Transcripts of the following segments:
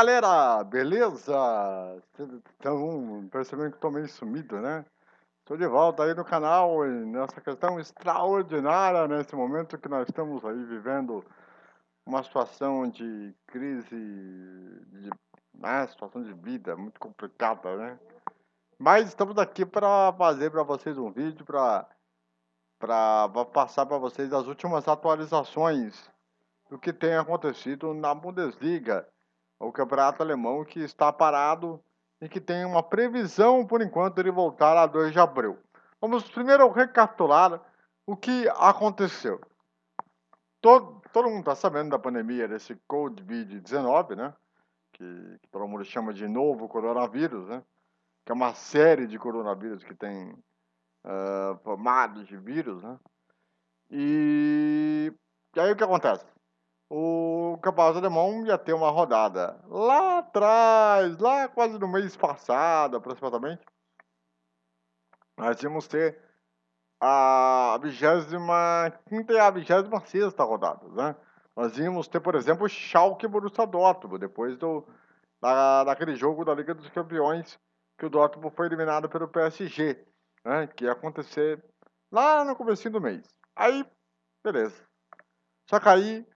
Galera, beleza? Estão percebendo que estou meio sumido, né? Estou de volta aí no canal e nessa questão extraordinária nesse momento que nós estamos aí vivendo uma situação de crise, de né, situação de vida muito complicada, né? Mas estamos aqui para fazer para vocês um vídeo para para passar para vocês as últimas atualizações do que tem acontecido na Bundesliga o campeonato alemão que está parado e que tem uma previsão, por enquanto, de voltar a 2 de abril. Vamos primeiro recapitular o que aconteceu. Todo, todo mundo está sabendo da pandemia desse Covid-19, né? Que, que, todo mundo chama de novo coronavírus, né? Que é uma série de coronavírus que tem uh, formados de vírus, né? E, e aí o que acontece? O Campeonato Alemão ia ter uma rodada lá atrás, lá quase no mês passado, aproximadamente. Nós íamos ter a 25 e a 26 rodada, né? Nós íamos ter, por exemplo, Schalke Borussia Dortmund, depois do, da, daquele jogo da Liga dos Campeões, que o Dortmund foi eliminado pelo PSG, né? Que ia acontecer lá no começo do mês. Aí, beleza. Só que aí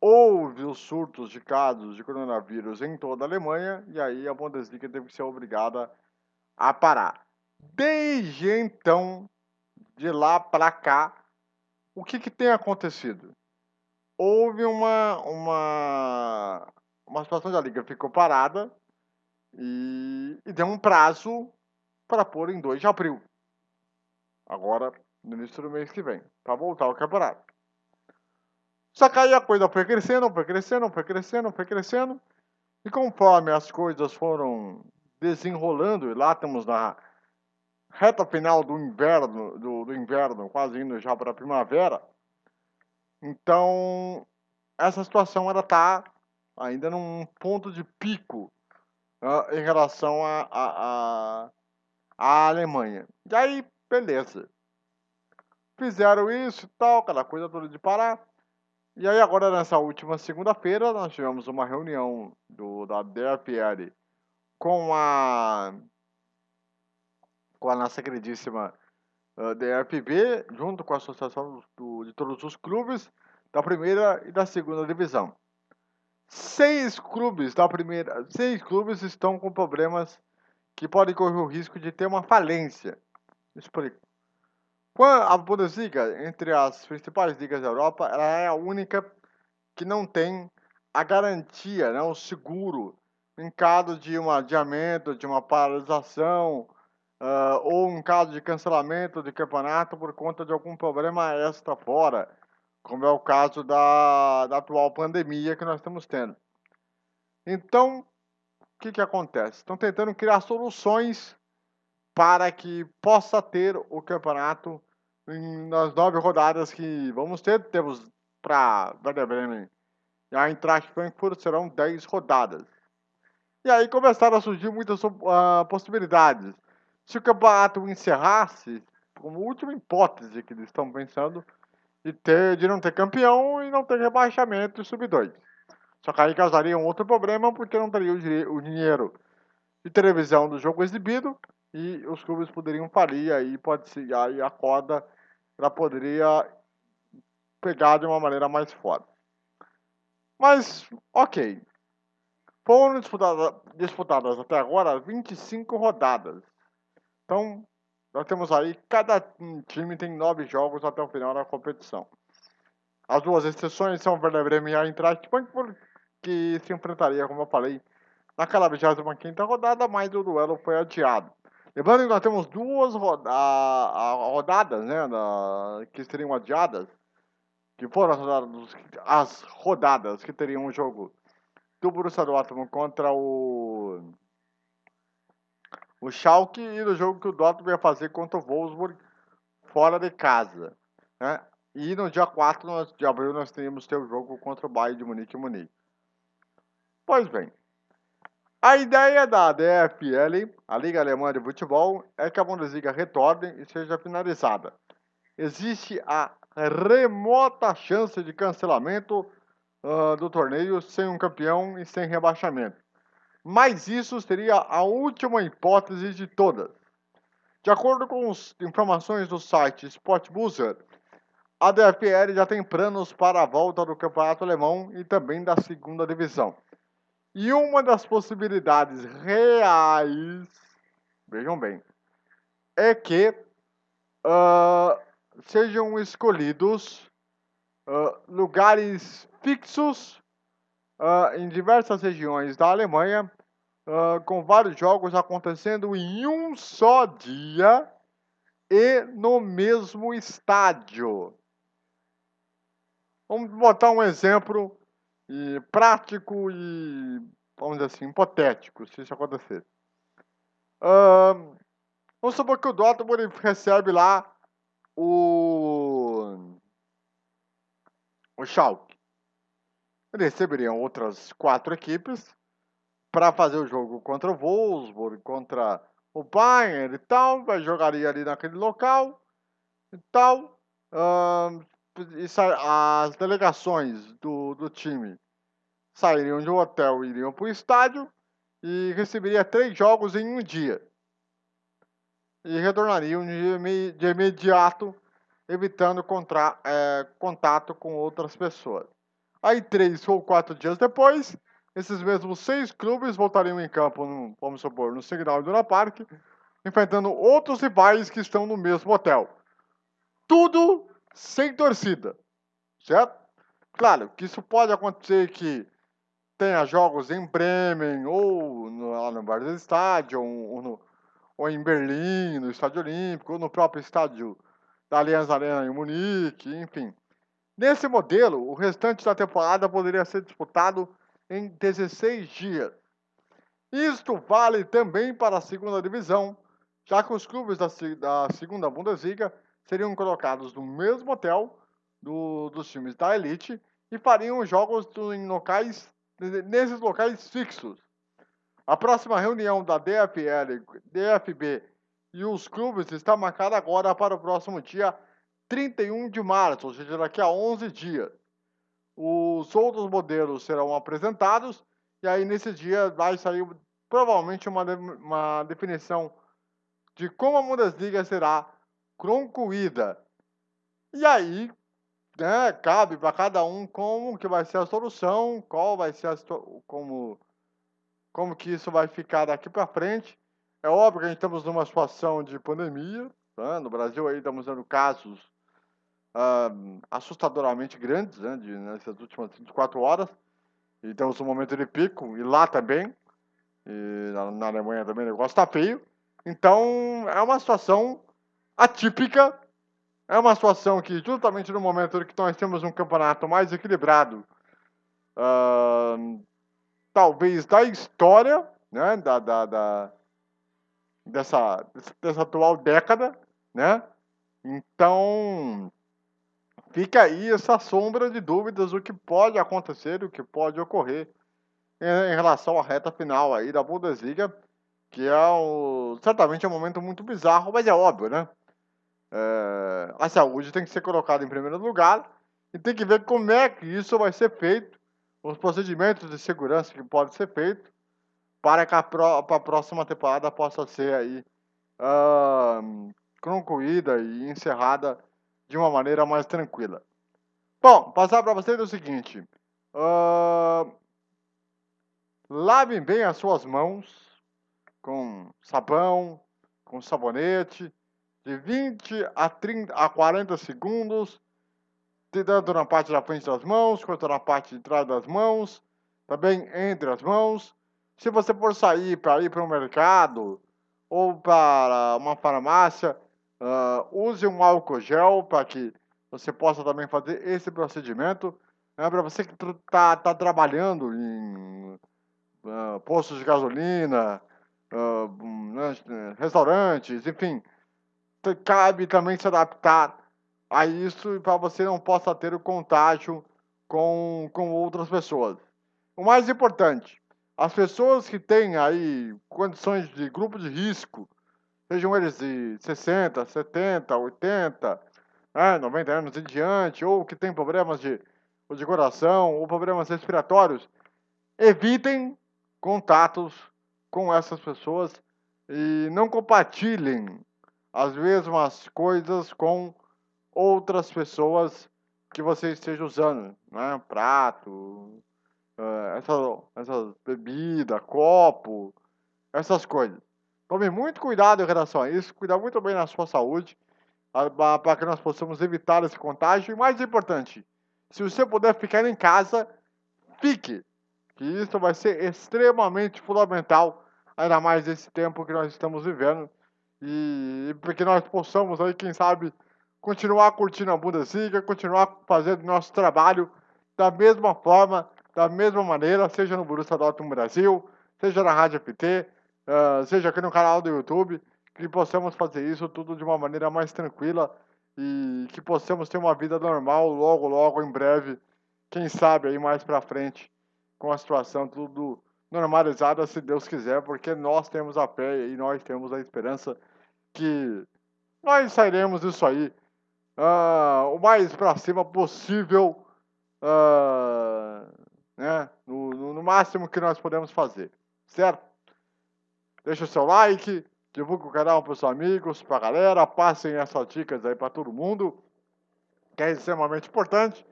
houve os surtos de casos de coronavírus em toda a Alemanha e aí a Bundesliga teve que ser obrigada a parar. Desde então, de lá para cá, o que, que tem acontecido? Houve uma, uma, uma situação da liga ficou parada e, e deu um prazo para pôr em 2 de abril. Agora, no início do mês que vem, para voltar ao campeonato. Só que aí a coisa foi crescendo, foi crescendo, foi crescendo, foi crescendo. E conforme as coisas foram desenrolando, e lá estamos na reta final do inverno, do, do inverno, quase indo já para a primavera. Então, essa situação ela está ainda num ponto de pico uh, em relação à a, a, a, Alemanha. E aí, beleza. Fizeram isso e tal, aquela coisa toda de parar. E aí agora nessa última segunda-feira nós tivemos uma reunião do, da DFL com a com a nossa queridíssima uh, DFB, junto com a associação do, de todos os clubes da primeira e da segunda divisão. Seis clubes da primeira, seis clubes estão com problemas que podem correr o risco de ter uma falência. Explico. A Bundesliga, entre as principais ligas da Europa, ela é a única que não tem a garantia, né, o seguro em caso de um adiamento, de uma paralisação, uh, ou em caso de cancelamento de campeonato por conta de algum problema extra fora, como é o caso da, da atual pandemia que nós estamos tendo. Então, o que, que acontece? Estão tentando criar soluções para que possa ter o campeonato nas nove rodadas que vamos ter. Temos para Werder Bremen e a Eintracht Frankfurt serão dez rodadas. E aí começaram a surgir muitas uh, possibilidades. Se o campeonato encerrasse, como última hipótese que eles estão pensando, de, ter, de não ter campeão e não ter rebaixamento e sub 2. Só que aí causaria um outro problema, porque não teria o, o dinheiro de televisão do jogo exibido e os clubes poderiam falir, aí pode ser, aí a corda ela poderia pegar de uma maneira mais forte. Mas, ok. Foram disputadas, disputadas até agora 25 rodadas. Então, nós temos aí, cada time tem nove jogos até o final da competição. As duas exceções são o Werder Bremen e a Eintracht Frankfurt, que se enfrentaria, como eu falei, naquela 25 rodada, mas o duelo foi adiado. Lembrando que nós temos duas roda rodadas, né, que seriam adiadas, que foram as rodadas, as rodadas que teriam um jogo do Borussia Dortmund contra o o Schalke e no jogo que o Dortmund ia fazer contra o Wolfsburg fora de casa. Né? E no dia 4 de abril nós teríamos ter o jogo contra o Bayern de Munique e Munique. Pois bem, a ideia da DFL, a Liga Alemã de Futebol, é que a Bundesliga retorne e seja finalizada. Existe a remota chance de cancelamento uh, do torneio sem um campeão e sem rebaixamento mas isso seria a última hipótese de todas. De acordo com as informações do site Sportbuzzer, a DFL já tem planos para a volta do campeonato alemão e também da segunda divisão. E uma das possibilidades reais, vejam bem, é que uh, sejam escolhidos uh, lugares fixos uh, em diversas regiões da Alemanha com vários jogos acontecendo em um só dia e no mesmo estádio. Vamos botar um exemplo e, prático e, vamos dizer assim, hipotético, se isso acontecer. Uh, vamos supor que o Dortmund recebe lá o, o Schalke. Ele receberia outras quatro equipes para fazer o jogo contra o Wolfsburg, contra o Bayern e tal, jogaria ali naquele local e tal. Uh, as delegações do, do time sairiam de um hotel iriam para o estádio e receberia três jogos em um dia. E retornariam de, imediato, evitando é, contato com outras pessoas. Aí, três ou quatro dias depois, esses mesmos seis clubes voltariam em campo, no, vamos supor, no Signal Iduna Park, enfrentando outros rivais que estão no mesmo hotel. Tudo sem torcida, certo? Claro que isso pode acontecer que tenha jogos em Bremen, ou no, lá no Bar do Estádio, ou, no, ou em Berlim, no Estádio Olímpico, ou no próprio estádio da Allianz Arena em Munique, enfim. Nesse modelo, o restante da temporada poderia ser disputado em 16 dias. Isto vale também para a segunda divisão, já que os clubes da, da segunda Bundesliga seriam colocados no mesmo hotel do, dos times da elite e fariam jogos em locais, nesses locais fixos. A próxima reunião da DFL, DFB e os clubes está marcada agora para o próximo dia 31 de março, ou seja, daqui a 11 dias os outros modelos serão apresentados e aí nesse dia vai sair provavelmente uma, uma definição de como a Bundesliga será concluída. E aí, né, cabe para cada um como que vai ser a solução, qual vai ser a, como como que isso vai ficar daqui para frente. É óbvio que a gente estamos numa situação de pandemia, né? no Brasil aí estamos dando casos uh, assustadoramente grandes né, de, nessas últimas 24 horas. E temos um momento de pico, e lá também. E na, na Alemanha também o negócio tá feio. Então, é uma situação atípica. É uma situação que, justamente no momento que nós temos um campeonato mais equilibrado, uh, talvez da história, né, da, da, da, dessa, dessa atual década, né? Então, fica aí essa sombra de dúvidas o que pode acontecer, o que pode ocorrer em, relação à reta final aí da Bundesliga, que é um, certamente é um momento muito bizarro, mas é óbvio, né? É, a saúde tem que ser colocada em primeiro lugar e tem que ver como é que isso vai ser feito, os procedimentos de segurança que podem ser feitos para que a, pro, a próxima temporada possa ser aí uh, concluída e encerrada de uma maneira mais tranquila. Bom, passar para vocês o seguinte: uh, lavem bem as suas mãos com sabão, com sabonete, de 20 a 30 a 40 segundos, tanto na parte da frente das mãos quanto na parte de trás das mãos, também entre as mãos. Se você for sair para ir para o mercado ou para uma farmácia, Uh, use um álcool gel para que você possa também fazer esse procedimento. Né, para você que está tá trabalhando em uh, postos de gasolina, uh, restaurantes, enfim, cabe também se adaptar a isso para você não possa ter o contágio com, com outras pessoas. O mais importante, as pessoas que têm aí condições de grupo de risco, sejam eles de 60, 70, 80, né, 90 anos em diante, ou que têm problemas de, de coração ou problemas respiratórios, evitem contatos com essas pessoas e não compartilhem as mesmas coisas com outras pessoas que você esteja usando, né? Prato, uh, essa, essa bebida, copo, essas coisas. Tome muito cuidado em relação a isso, cuidar muito bem da sua saúde, para que nós possamos evitar esse contágio. E mais importante, se você puder ficar em casa, fique, que isso vai ser extremamente fundamental, ainda mais nesse tempo que nós estamos vivendo, e para que nós possamos aí, quem sabe, continuar curtindo a Bundesliga, continuar fazendo nosso trabalho da mesma forma, da mesma maneira, seja no Borussia Dortmund Brasil, seja na Rádio FT, uh, seja aqui no canal do YouTube, que possamos fazer isso tudo de uma maneira mais tranquila e que possamos ter uma vida normal logo, logo, em breve, quem sabe aí mais pra frente, com a situação tudo normalizada, se Deus quiser, porque nós temos a fé e nós temos a esperança que nós sairemos disso aí uh, o mais para cima possível, uh, né, no, no, no máximo que nós podemos fazer, certo? Deixa o seu like, divulgue o canal para os amigos, para a galera, passem essas dicas aí para todo mundo, que é extremamente importante.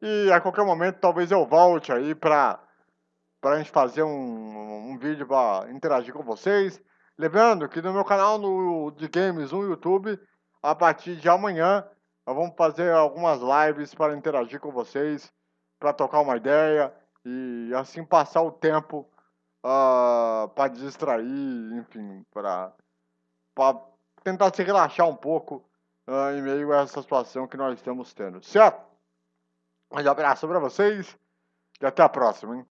E a qualquer momento talvez eu volte aí para a gente fazer um, um vídeo para interagir com vocês. Lembrando que no meu canal no, de games no YouTube, a partir de amanhã, nós vamos fazer algumas lives para interagir com vocês, para tocar uma ideia e assim passar o tempo uh, ah, para distrair, enfim, para tentar se relaxar um pouco uh, em meio a essa situação que nós estamos tendo, certo? Um abraço para vocês e até a próxima, hein?